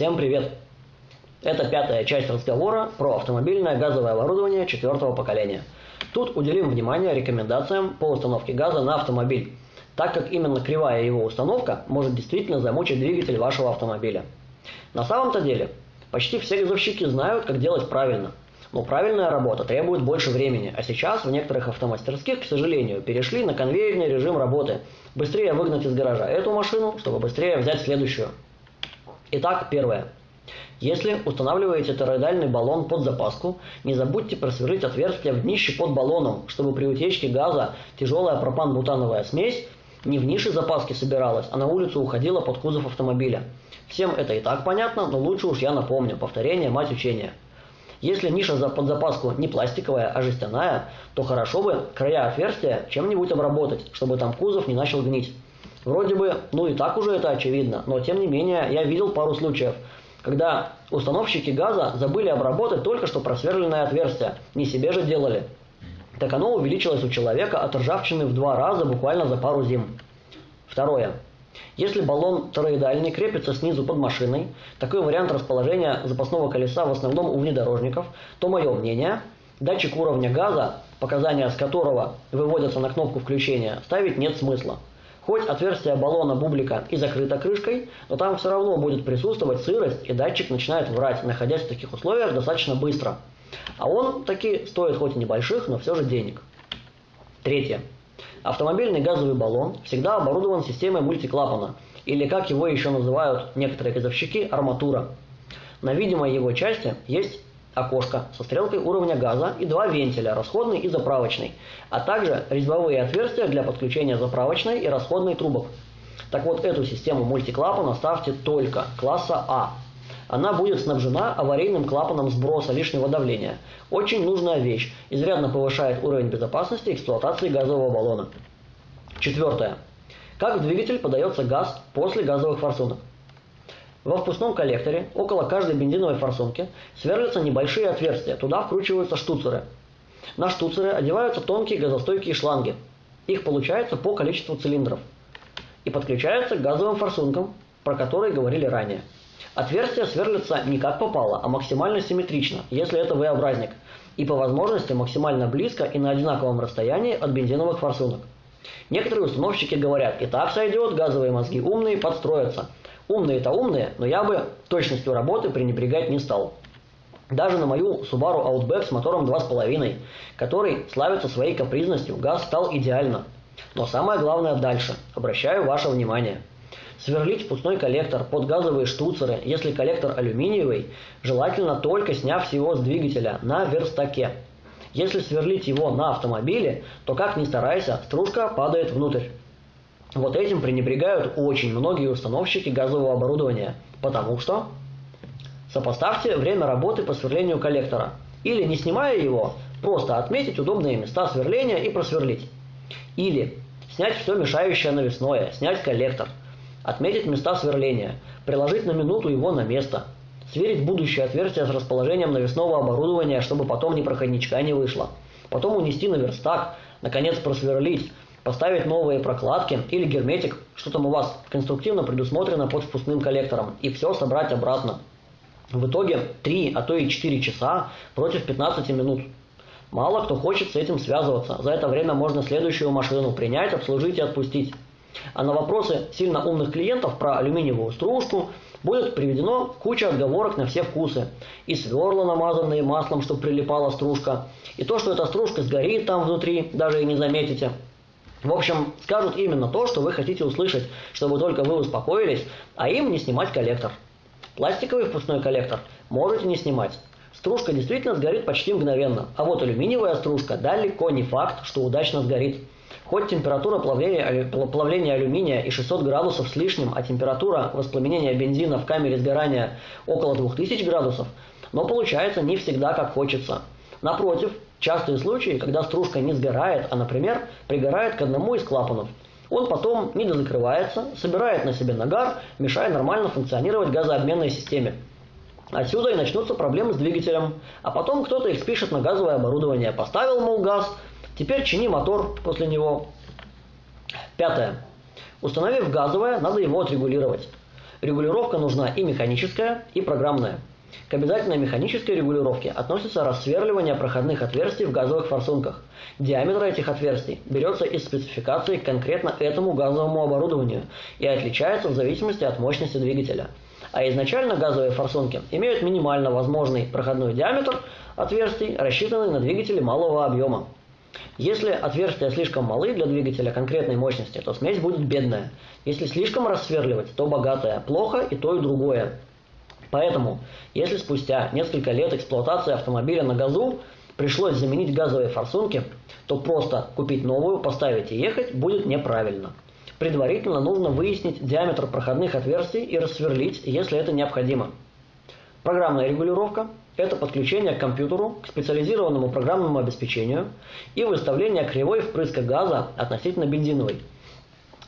Всем привет! Это пятая часть разговора про автомобильное газовое оборудование четвертого поколения. Тут уделим внимание рекомендациям по установке газа на автомобиль, так как именно кривая его установка может действительно замучить двигатель вашего автомобиля. На самом-то деле, почти все газовщики знают, как делать правильно. Но правильная работа требует больше времени, а сейчас в некоторых автомастерских, к сожалению, перешли на конвейерный режим работы. Быстрее выгнать из гаража эту машину, чтобы быстрее взять следующую. Итак, первое. Если устанавливаете тороидальный баллон под запаску, не забудьте просверлить отверстие в днище под баллоном, чтобы при утечке газа тяжелая пропан-бутановая смесь не в нише запаски собиралась, а на улицу уходила под кузов автомобиля. Всем это и так понятно, но лучше уж я напомню. Повторение – мать учения. Если ниша под запаску не пластиковая, а жестяная, то хорошо бы края отверстия чем-нибудь обработать, чтобы там кузов не начал гнить. Вроде бы, ну и так уже это очевидно, но тем не менее я видел пару случаев, когда установщики газа забыли обработать только что просверленное отверстие, не себе же делали. Так оно увеличилось у человека от ржавчины в два раза буквально за пару зим. Второе. Если баллон тороидальный крепится снизу под машиной, такой вариант расположения запасного колеса в основном у внедорожников, то мое мнение, датчик уровня газа, показания с которого выводятся на кнопку включения, ставить нет смысла. Хоть отверстие баллона бублика и закрыто крышкой, но там все равно будет присутствовать сырость, и датчик начинает врать, находясь в таких условиях достаточно быстро. А он таки стоит хоть и небольших, но все же денег. Третье. Автомобильный газовый баллон всегда оборудован системой мультиклапана, или как его еще называют некоторые газовщики, арматура. На видимой его части есть окошко со стрелкой уровня газа и два вентиля, расходный и заправочный, а также резьбовые отверстия для подключения заправочной и расходной трубок. Так вот, эту систему мультиклапана ставьте только класса А. Она будет снабжена аварийным клапаном сброса лишнего давления. Очень нужная вещь, изрядно повышает уровень безопасности эксплуатации газового баллона. Четвертое. Как в двигатель подается газ после газовых форсунок? Во впускном коллекторе около каждой бензиновой форсунки сверлятся небольшие отверстия, туда вкручиваются штуцеры. На штуцеры одеваются тонкие газостойкие шланги. Их получается по количеству цилиндров. И подключаются к газовым форсункам, про которые говорили ранее. Отверстия сверлятся не как попало, а максимально симметрично, если это V-образник, и по возможности максимально близко и на одинаковом расстоянии от бензиновых форсунок. Некоторые установщики говорят, и так сойдет, газовые мозги умные, подстроятся – Умные-то умные, но я бы точностью работы пренебрегать не стал. Даже на мою Subaru Outback с мотором 2.5, который славится своей капризностью, газ стал идеально. Но самое главное дальше. Обращаю ваше внимание. Сверлить впускной коллектор под газовые штуцеры, если коллектор алюминиевый, желательно только сняв его с двигателя на верстаке. Если сверлить его на автомобиле, то как ни старайся, стружка падает внутрь. Вот этим пренебрегают очень многие установщики газового оборудования, потому что сопоставьте время работы по сверлению коллектора. Или, не снимая его, просто отметить удобные места сверления и просверлить. Или снять все мешающее навесное, снять коллектор, отметить места сверления, приложить на минуту его на место, сверить будущее отверстие с расположением навесного оборудования, чтобы потом ни проходничка не вышло, потом унести на верстак, наконец просверлить, поставить новые прокладки или герметик, что там у вас конструктивно предусмотрено под впускным коллектором, и все собрать обратно. В итоге 3, а то и 4 часа против 15 минут. Мало кто хочет с этим связываться. За это время можно следующую машину принять, обслужить и отпустить. А на вопросы сильно умных клиентов про алюминиевую стружку будет приведено куча отговорок на все вкусы. И сверла, намазанные маслом, чтобы прилипала стружка, и то, что эта стружка сгорит там внутри, даже и не заметите – в общем, скажут именно то, что вы хотите услышать, чтобы только вы успокоились, а им не снимать коллектор. Пластиковый впускной коллектор можете не снимать. Стружка действительно сгорит почти мгновенно, а вот алюминиевая стружка далеко не факт, что удачно сгорит. Хоть температура плавления, плавления алюминия и 600 градусов с лишним, а температура воспламенения бензина в камере сгорания около 2000 градусов, но получается не всегда как хочется. Напротив, Частые случаи, когда стружка не сгорает, а, например, пригорает к одному из клапанов. Он потом не дозакрывается, собирает на себе нагар, мешая нормально функционировать газообменной системе. Отсюда и начнутся проблемы с двигателем. А потом кто-то их спишет на газовое оборудование. Поставил, мол, газ, теперь чини мотор после него. Пятое. Установив газовое, надо его отрегулировать. Регулировка нужна и механическая, и программная. К обязательной механической регулировке относится рассверливание проходных отверстий в газовых форсунках. Диаметр этих отверстий берется из спецификации конкретно этому газовому оборудованию и отличается в зависимости от мощности двигателя. А изначально газовые форсунки имеют минимально возможный проходной диаметр отверстий, рассчитанный на двигатели малого объема. Если отверстия слишком малы для двигателя конкретной мощности, то смесь будет бедная. Если слишком рассверливать, то богатая. Плохо и то, и другое. Поэтому, если спустя несколько лет эксплуатации автомобиля на газу пришлось заменить газовые форсунки, то просто купить новую, поставить и ехать будет неправильно. Предварительно нужно выяснить диаметр проходных отверстий и рассверлить, если это необходимо. Программная регулировка – это подключение к компьютеру, к специализированному программному обеспечению и выставление кривой впрыска газа относительно бензиновой –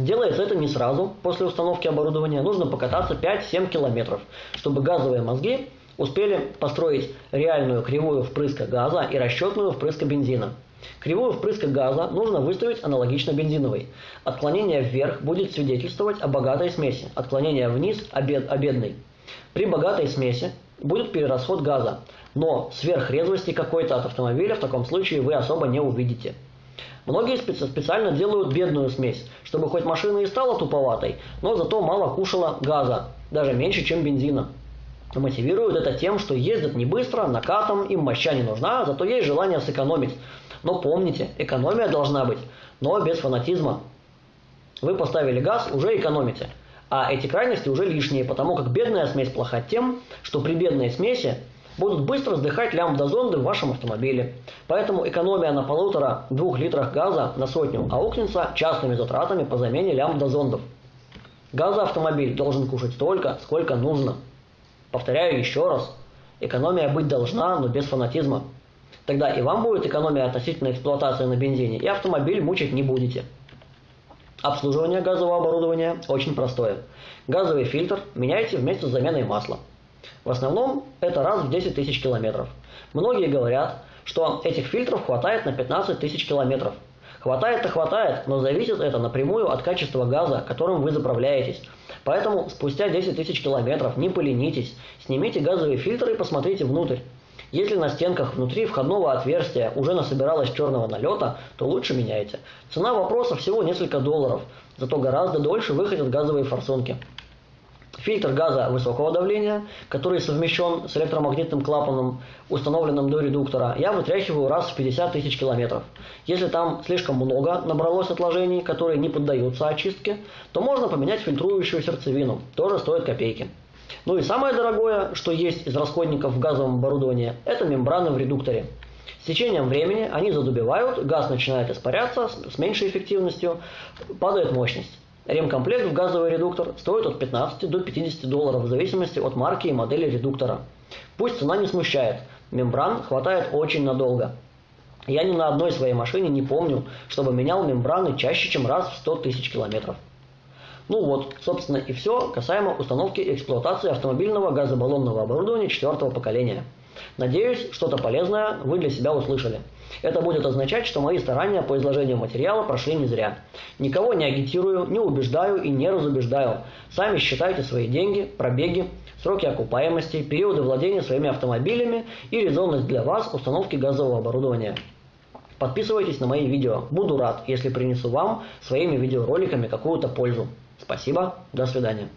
Делается это не сразу, после установки оборудования нужно покататься 5-7 километров, чтобы газовые мозги успели построить реальную кривую впрыска газа и расчетную впрыска бензина. Кривую впрыска газа нужно выставить аналогично бензиновой. Отклонение вверх будет свидетельствовать о богатой смеси, отклонение вниз – о, бед, о бедной. При богатой смеси будет перерасход газа, но сверхрезвости какой-то от автомобиля в таком случае вы особо не увидите. Многие специально делают бедную смесь, чтобы хоть машина и стала туповатой, но зато мало кушала газа, даже меньше, чем бензина. Мотивируют это тем, что ездят не быстро, накатом, им моща не нужна, зато есть желание сэкономить. Но помните, экономия должна быть, но без фанатизма. Вы поставили газ, уже экономите. А эти крайности уже лишние, потому как бедная смесь плоха тем, что при бедной смеси будут быстро сдыхать лямбда-зонды в вашем автомобиле. Поэтому экономия на полутора-двух литрах газа на сотню аукнется частными затратами по замене лямбда-зондов. Газоавтомобиль должен кушать столько, сколько нужно. Повторяю еще раз, экономия быть должна, но без фанатизма. Тогда и вам будет экономия относительно эксплуатации на бензине, и автомобиль мучить не будете. Обслуживание газового оборудования очень простое. Газовый фильтр меняйте вместе с заменой масла. В основном это раз в 10 тысяч километров. Многие говорят, что этих фильтров хватает на 15 тысяч километров. Хватает-то хватает, но зависит это напрямую от качества газа, которым вы заправляетесь. Поэтому спустя 10 тысяч километров не поленитесь, снимите газовые фильтры и посмотрите внутрь. Если на стенках внутри входного отверстия уже насобиралось черного налета, то лучше меняйте. Цена вопроса всего несколько долларов, зато гораздо дольше выходят газовые форсунки. Фильтр газа высокого давления, который совмещен с электромагнитным клапаном, установленным до редуктора, я вытряхиваю раз в 50 тысяч километров. Если там слишком много набралось отложений, которые не поддаются очистке, то можно поменять фильтрующую сердцевину, тоже стоит копейки. Ну и самое дорогое, что есть из расходников в газовом оборудовании, это мембраны в редукторе. С течением времени они задубевают, газ начинает испаряться с меньшей эффективностью, падает мощность. Ремкомплект в газовый редуктор стоит от 15 до 50 долларов в зависимости от марки и модели редуктора. Пусть цена не смущает, мембран хватает очень надолго. Я ни на одной своей машине не помню, чтобы менял мембраны чаще, чем раз в 100 тысяч километров. Ну вот, собственно и все касаемо установки и эксплуатации автомобильного газобаллонного оборудования четвертого поколения. Надеюсь, что-то полезное вы для себя услышали. Это будет означать, что мои старания по изложению материала прошли не зря. Никого не агитирую, не убеждаю и не разубеждаю. Сами считайте свои деньги, пробеги, сроки окупаемости, периоды владения своими автомобилями и резонность для вас установки газового оборудования. Подписывайтесь на мои видео. Буду рад, если принесу вам своими видеороликами какую-то пользу. Спасибо, до свидания.